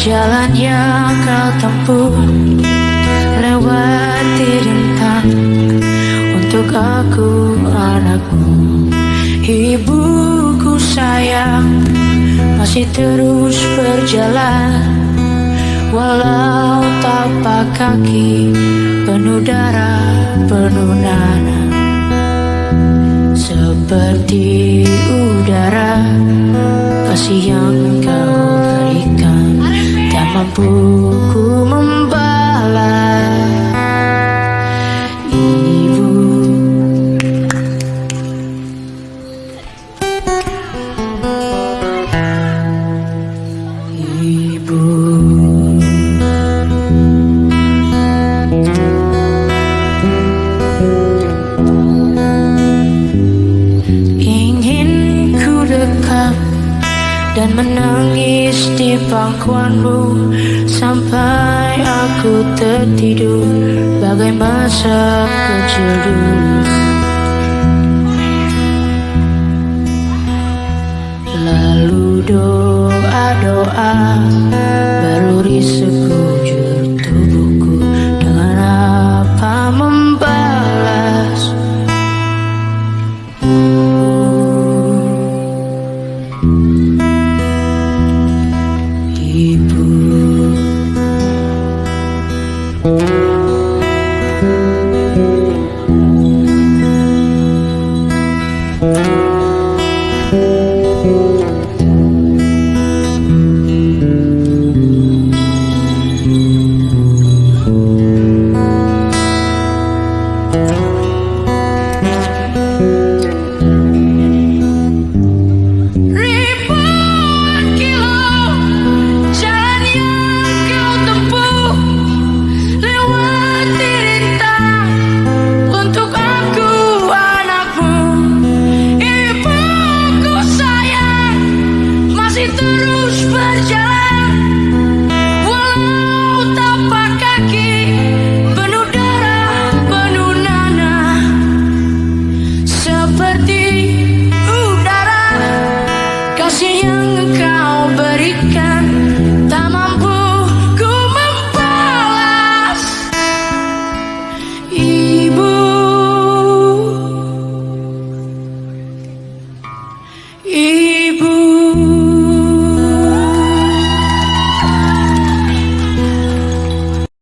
Jalan yang kau tempuh Lewati rintang Untuk aku anakku Ibuku sayang Masih terus berjalan. Walau tapak kaki Penuh darah, penuh nana. Seperti udara Kasih yang kau 不哭。Menangis di pangkuanmu Sampai aku tertidur. Bagai masa kecil dulu. Lalu doa-doa baru sekujur si to róż